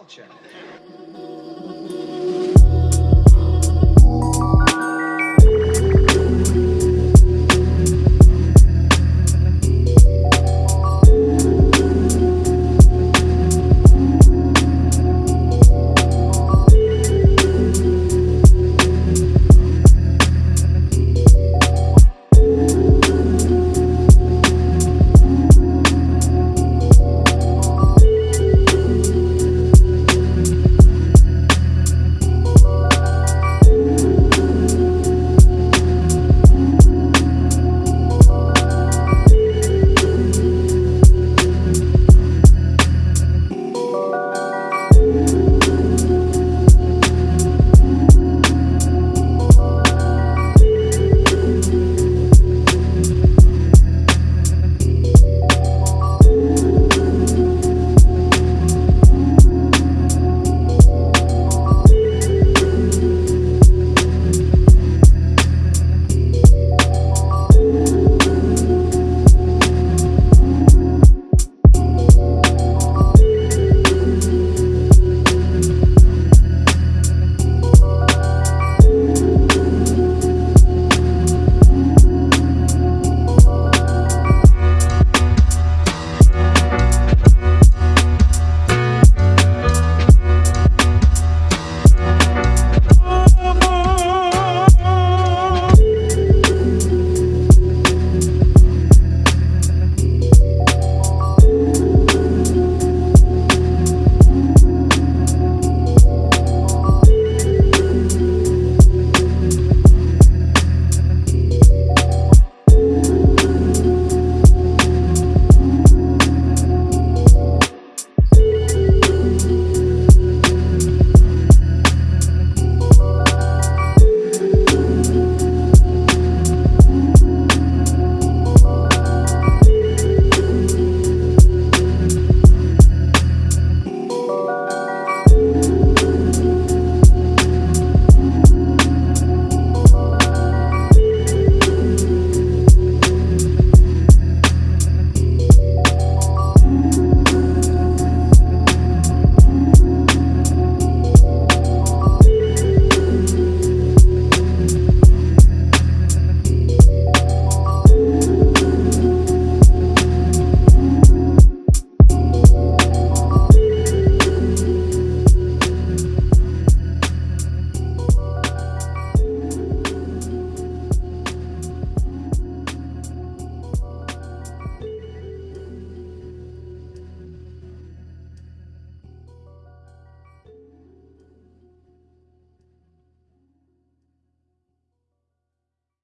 culture.